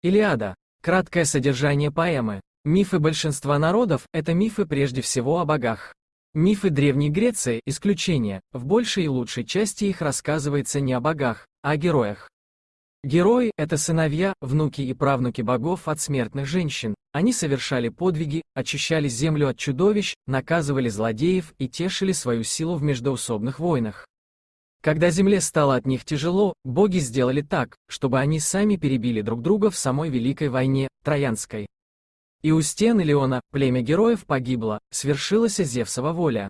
Илиада. Краткое содержание поэмы. Мифы большинства народов – это мифы прежде всего о богах. Мифы Древней Греции – исключение, в большей и лучшей части их рассказывается не о богах, а о героях. Герои – это сыновья, внуки и правнуки богов от смертных женщин. Они совершали подвиги, очищали землю от чудовищ, наказывали злодеев и тешили свою силу в междоусобных войнах. Когда земле стало от них тяжело, боги сделали так, чтобы они сами перебили друг друга в самой Великой войне, Троянской. И у стен Илеона, племя героев погибло, свершилась Зевсова воля.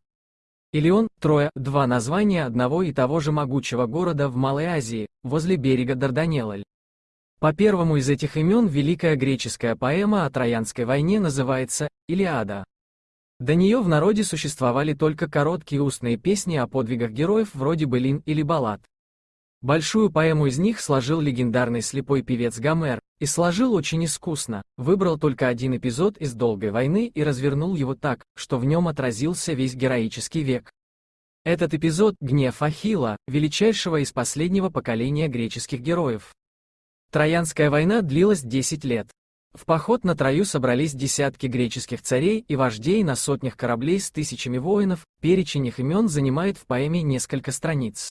Илеон, Троя, два названия одного и того же могучего города в Малой Азии, возле берега Дарданелль. По первому из этих имен великая греческая поэма о Троянской войне называется «Илиада». До нее в народе существовали только короткие устные песни о подвигах героев вроде былин или баллад. Большую поэму из них сложил легендарный слепой певец Гомер, и сложил очень искусно, выбрал только один эпизод из «Долгой войны» и развернул его так, что в нем отразился весь героический век. Этот эпизод – гнев Ахилла, величайшего из последнего поколения греческих героев. Троянская война длилась 10 лет. В поход на Трою собрались десятки греческих царей и вождей на сотнях кораблей с тысячами воинов, перечень их имен занимает в поэме несколько страниц.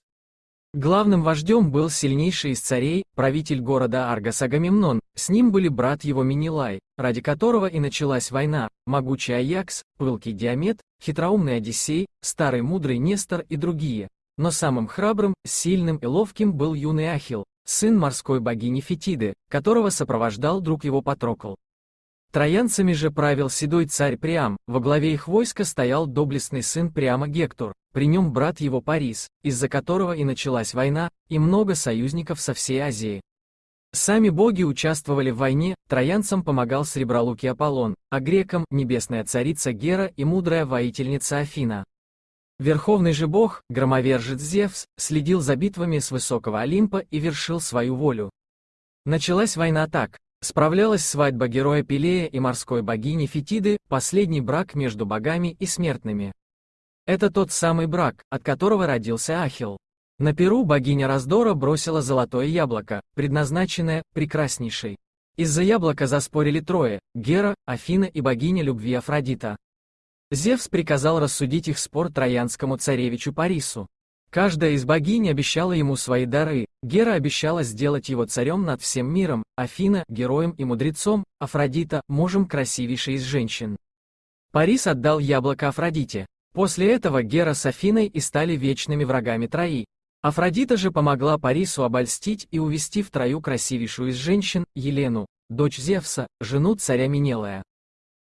Главным вождем был сильнейший из царей, правитель города Аргос Агамемнон, с ним были брат его Минилай, ради которого и началась война, могучий Аякс, пылкий Диамет, хитроумный Одиссей, старый мудрый Нестор и другие. Но самым храбрым, сильным и ловким был юный Ахил, сын морской богини Фетиды, которого сопровождал друг его Патрокл. Троянцами же правил седой царь Приам, во главе их войска стоял доблестный сын Приама Гектор, при нем брат его Парис, из-за которого и началась война, и много союзников со всей Азии. Сами боги участвовали в войне, троянцам помогал сребролукий Аполлон, а грекам – небесная царица Гера и мудрая воительница Афина. Верховный же бог, громовержец Зевс, следил за битвами с высокого Олимпа и вершил свою волю. Началась война так. Справлялась свадьба героя Пелея и морской богини Фетиды, последний брак между богами и смертными. Это тот самый брак, от которого родился Ахилл. На Перу богиня раздора бросила золотое яблоко, предназначенное прекраснейшей. Из-за яблока заспорили трое – Гера, Афина и богиня любви Афродита. Зевс приказал рассудить их спор троянскому царевичу Парису. Каждая из богинь обещала ему свои дары, Гера обещала сделать его царем над всем миром, Афина – героем и мудрецом, Афродита – мужем красивейшей из женщин. Парис отдал яблоко Афродите. После этого Гера с Афиной и стали вечными врагами Трои. Афродита же помогла Парису обольстить и увести в Трою красивейшую из женщин, Елену, дочь Зевса, жену царя Минелая.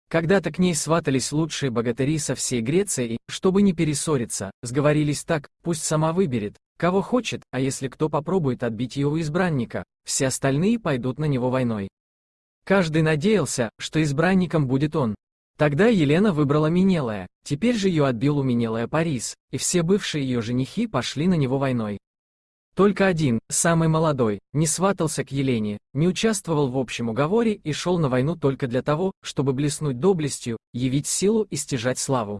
Когда-то к ней сватались лучшие богатыри со всей Греции и, чтобы не перессориться, сговорились так, пусть сама выберет, кого хочет, а если кто попробует отбить ее избранника, все остальные пойдут на него войной. Каждый надеялся, что избранником будет он. Тогда Елена выбрала Минелая, теперь же ее отбил у Минелая Парис, и все бывшие ее женихи пошли на него войной. Только один, самый молодой, не сватался к Елене, не участвовал в общем уговоре и шел на войну только для того, чтобы блеснуть доблестью, явить силу и стяжать славу.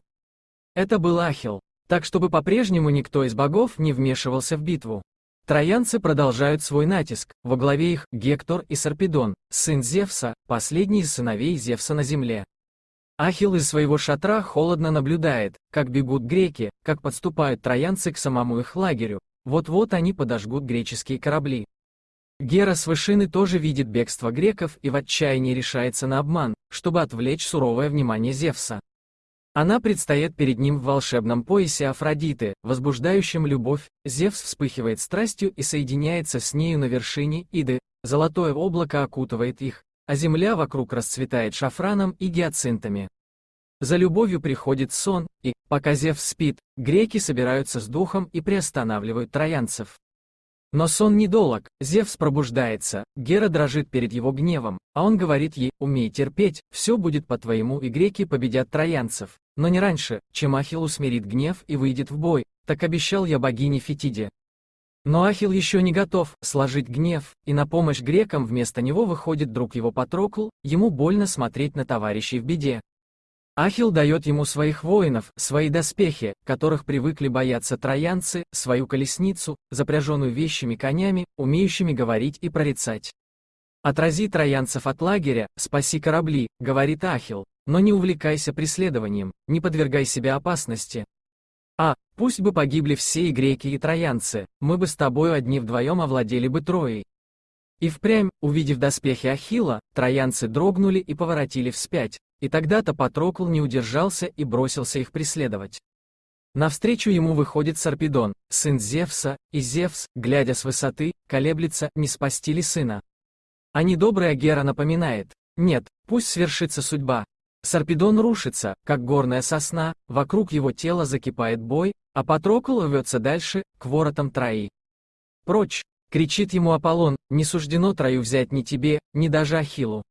Это был Ахил, так чтобы по-прежнему никто из богов не вмешивался в битву. Троянцы продолжают свой натиск, во главе их Гектор и Сарпедон, сын Зевса, последний из сыновей Зевса на земле. Ахил из своего шатра холодно наблюдает, как бегут греки, как подступают троянцы к самому их лагерю, вот-вот они подожгут греческие корабли. Гера с вышины тоже видит бегство греков и в отчаянии решается на обман, чтобы отвлечь суровое внимание Зевса. Она предстает перед ним в волшебном поясе Афродиты, возбуждающем любовь, Зевс вспыхивает страстью и соединяется с нею на вершине Иды, золотое облако окутывает их, а земля вокруг расцветает шафраном и гиацинтами. За любовью приходит сон, и, пока Зевс спит, греки собираются с духом и приостанавливают троянцев. Но сон недолог, Зевс пробуждается, Гера дрожит перед его гневом, а он говорит ей, умей терпеть, все будет по-твоему и греки победят троянцев, но не раньше, чем Ахилл усмирит гнев и выйдет в бой, так обещал я богине Фетиде. Но Ахилл еще не готов сложить гнев, и на помощь грекам вместо него выходит друг его Патрокл, ему больно смотреть на товарищей в беде, Ахил дает ему своих воинов, свои доспехи, которых привыкли бояться троянцы, свою колесницу, запряженную вещими конями, умеющими говорить и прорицать. Отрази троянцев от лагеря, спаси корабли, говорит Ахил, но не увлекайся преследованием, не подвергай себя опасности. А, пусть бы погибли все и греки, и троянцы, мы бы с тобою одни вдвоем овладели бы Троей. И впрямь, увидев доспехи Ахила, троянцы дрогнули и поворотили вспять, и тогда-то Патрокл не удержался и бросился их преследовать. Навстречу ему выходит Сарпедон, сын Зевса, и Зевс, глядя с высоты, колеблется, не спасти ли сына. А недобрая Гера напоминает, нет, пусть свершится судьба. Сарпедон рушится, как горная сосна, вокруг его тела закипает бой, а Патрокл рвется дальше, к воротам Трои. Прочь, кричит ему Аполлон, не суждено Трою взять ни тебе, ни даже Ахиллу.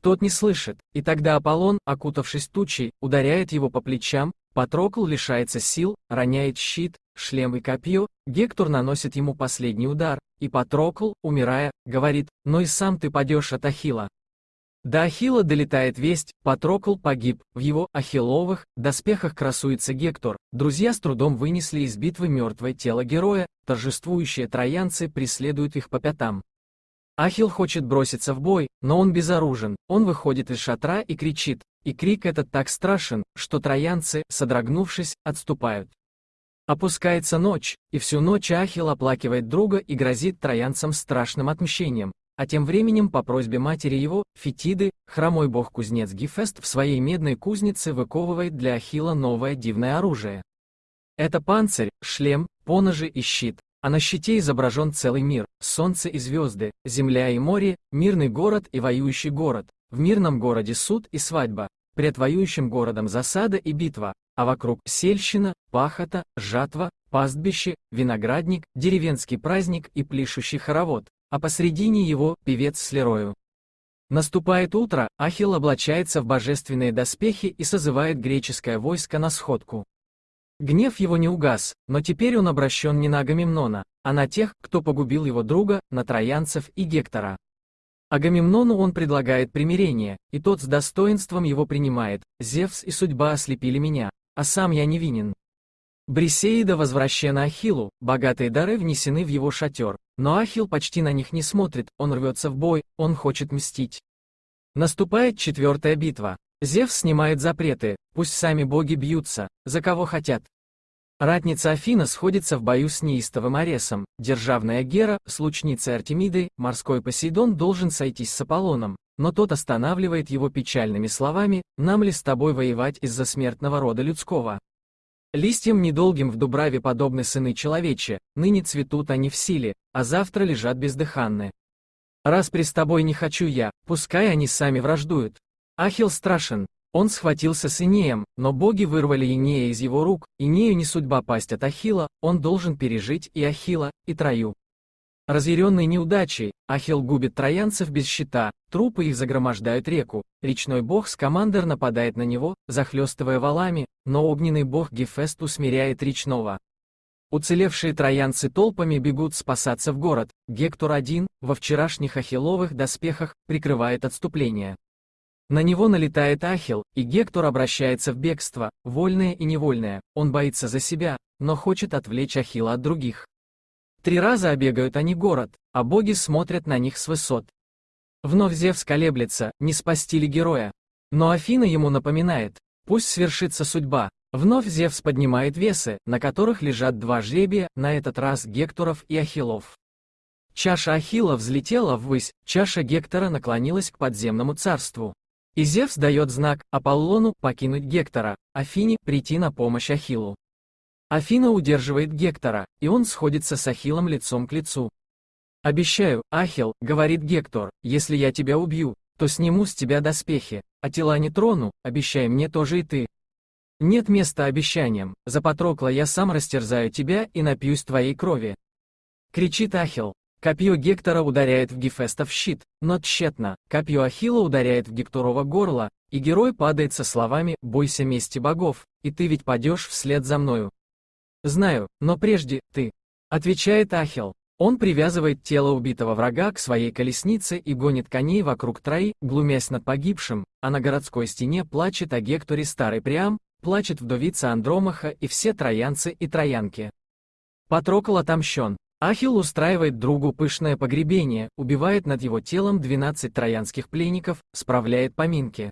Тот не слышит, и тогда Аполлон, окутавшись тучей, ударяет его по плечам, Патрокл лишается сил, роняет щит, шлем и копье, Гектор наносит ему последний удар, и Патрокл, умирая, говорит, но и сам ты падешь от Ахила. До Ахила долетает весть, Патрокл погиб, в его ахилловых доспехах красуется Гектор, друзья с трудом вынесли из битвы мертвое тело героя, торжествующие троянцы преследуют их по пятам. Ахил хочет броситься в бой, но он безоружен, он выходит из шатра и кричит, и крик этот так страшен, что троянцы, содрогнувшись, отступают. Опускается ночь, и всю ночь Ахил оплакивает друга и грозит троянцам страшным отмщением, а тем временем по просьбе матери его, Фетиды, хромой бог-кузнец Гефест в своей медной кузнице выковывает для Ахила новое дивное оружие. Это панцирь, шлем, поножи и щит, а на щите изображен целый мир, солнце и звезды, земля и море, мирный город и воюющий город, в мирном городе суд и свадьба, пред воюющим городом засада и битва, а вокруг сельщина, пахота, жатва, пастбище, виноградник, деревенский праздник и плещущий хоровод, а посредине его певец с Лерою. Наступает утро, Ахилл облачается в божественные доспехи и созывает греческое войско на сходку. Гнев его не угас, но теперь он обращен не на Агамемнона, а на тех, кто погубил его друга, на троянцев и Гектора. Агамемнону он предлагает примирение, и тот с достоинством его принимает, «Зевс и судьба ослепили меня, а сам я невинен». Брисеида возвращена Ахиллу, богатые дары внесены в его шатер, но Ахилл почти на них не смотрит, он рвется в бой, он хочет мстить. Наступает четвертая битва. Зевс снимает запреты, пусть сами боги бьются, за кого хотят, Ратница Афина сходится в бою с неистовым Аресом, державная Гера, с лучницей Артемидой, морской Посейдон должен сойтись с Аполлоном, но тот останавливает его печальными словами, «Нам ли с тобой воевать из-за смертного рода людского?» Листьям недолгим в Дубраве подобны сыны человече, ныне цветут они в силе, а завтра лежат бездыханны. Раз при с тобой не хочу я, пускай они сами враждуют. Ахил страшен, он схватился с Инеем, но боги вырвали Инея из его рук, Инею не судьба пасть от Ахила, он должен пережить и Ахила, и Трою. Разъяренный неудачей, Ахил губит троянцев без щита, трупы их загромождают реку, речной бог Скамандер нападает на него, захлестывая валами, но огненный бог Гефест усмиряет речного. Уцелевшие троянцы толпами бегут спасаться в город, Гектор один, во вчерашних ахилловых доспехах, прикрывает отступление. На него налетает Ахил, и Гектор обращается в бегство, вольное и невольное, он боится за себя, но хочет отвлечь Ахила от других. Три раза обегают они город, а боги смотрят на них с высот. Вновь Зевс колеблется, не спасти ли героя. Но Афина ему напоминает, пусть свершится судьба. Вновь Зевс поднимает весы, на которых лежат два жребия, на этот раз Гекторов и Ахилов. Чаша Ахила взлетела ввысь, чаша Гектора наклонилась к подземному царству. И Зевс дает знак Аполлону покинуть Гектора, Афине прийти на помощь Ахиллу. Афина удерживает Гектора, и он сходится с Ахиллом лицом к лицу. «Обещаю, Ахилл, — говорит Гектор, — если я тебя убью, то сниму с тебя доспехи, а тела не трону, обещай мне тоже и ты. Нет места обещаниям, за Патрокла я сам растерзаю тебя и напьюсь твоей крови». Кричит Ахилл. Копье Гектора ударяет в Гефеста в щит, но тщетно, копье Ахилла ударяет в Гекторово горло, и герой падает со словами «Бойся мести богов, и ты ведь падешь вслед за мною». «Знаю, но прежде, ты», — отвечает Ахилл. Он привязывает тело убитого врага к своей колеснице и гонит коней вокруг Трои, глумясь над погибшим, а на городской стене плачет о Гекторе старый Приам, плачет вдовица Андромаха и все троянцы и троянки. Патрокол отомщен, Ахилл устраивает другу пышное погребение, убивает над его телом 12 троянских пленников, справляет поминки.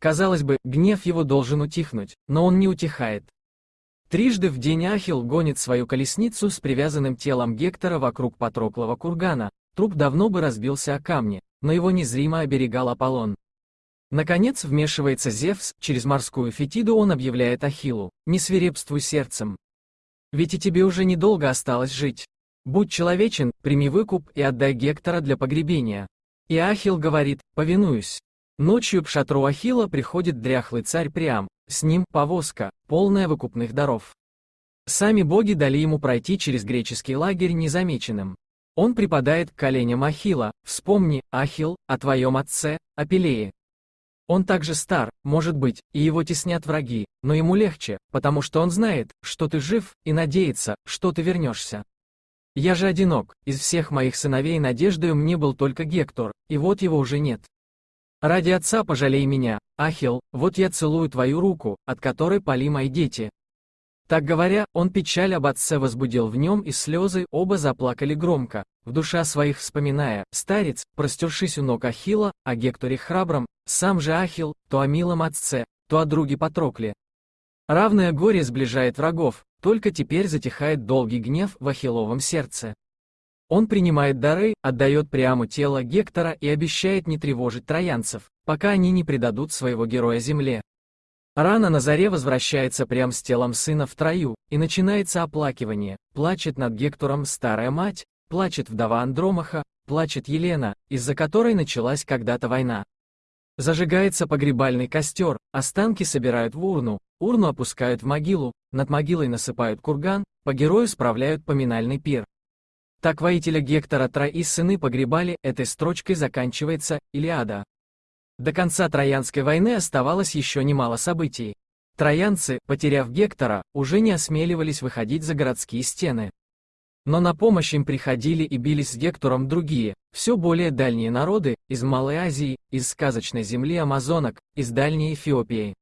Казалось бы, гнев его должен утихнуть, но он не утихает. Трижды в день Ахилл гонит свою колесницу с привязанным телом Гектора вокруг Патроклова кургана, труп давно бы разбился о камни, но его незримо оберегал Аполлон. Наконец вмешивается Зевс, через морскую фетиду он объявляет Ахиллу, «Не свирепствуй сердцем. Ведь и тебе уже недолго осталось жить. Будь человечен, прими выкуп и отдай Гектора для погребения». И Ахилл говорит, «Повинуюсь». Ночью к шатру Ахилла приходит дряхлый царь Приам, с ним повозка, полная выкупных даров. Сами боги дали ему пройти через греческий лагерь незамеченным. Он припадает к коленям Ахилла, вспомни, Ахилл, о твоем отце, Апелее. Он также стар, может быть, и его теснят враги, но ему легче, потому что он знает, что ты жив, и надеется, что ты вернешься. Я же одинок, из всех моих сыновей надеждою мне был только Гектор, и вот его уже нет. Ради отца пожалей меня, Ахил, вот я целую твою руку, от которой пали мои дети. Так говоря, он печаль об отце возбудил в нем, и слезы оба заплакали громко, в душа своих вспоминая, старец, простершись у ног Ахила, о Гекторе храбром, сам же Ахил, то о милом отце, то о друге Патрокле. Равное горе сближает врагов, только теперь затихает долгий гнев в Ахилловом сердце. Он принимает дары, отдает прямо тело Гектора и обещает не тревожить троянцев, пока они не предадут своего героя земле. Рано на заре возвращается прям с телом сына в трою, и начинается оплакивание, плачет над Гектором старая мать, плачет вдова Андромаха, плачет Елена, из-за которой началась когда-то война. Зажигается погребальный костер, останки собирают в урну, урну опускают в могилу, над могилой насыпают курган, по герою справляют поминальный пир. Так воителя Гектора Трои сыны погребали, этой строчкой заканчивается Илиада. До конца Троянской войны оставалось еще немало событий. Троянцы, потеряв Гектора, уже не осмеливались выходить за городские стены. Но на помощь им приходили и бились с Гектором другие, все более дальние народы, из Малой Азии, из сказочной земли Амазонок, из Дальней Эфиопии.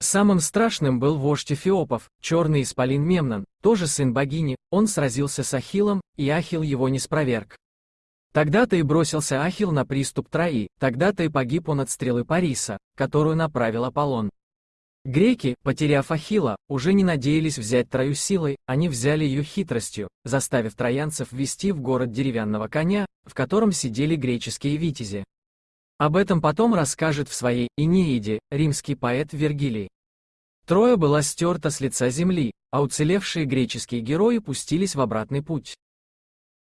Самым страшным был вождь Эфиопов, черный исполин Мемнон, тоже сын богини, он сразился с Ахиллом, и Ахилл его не спроверг. Тогда-то и бросился Ахилл на приступ Трои, тогда-то и погиб он от стрелы Париса, которую направил Аполлон. Греки, потеряв Ахилла, уже не надеялись взять Трою силой, они взяли ее хитростью, заставив троянцев ввести в город деревянного коня, в котором сидели греческие витязи. Об этом потом расскажет в своей «Инеиде» римский поэт Вергилий. Троя была стерта с лица земли, а уцелевшие греческие герои пустились в обратный путь.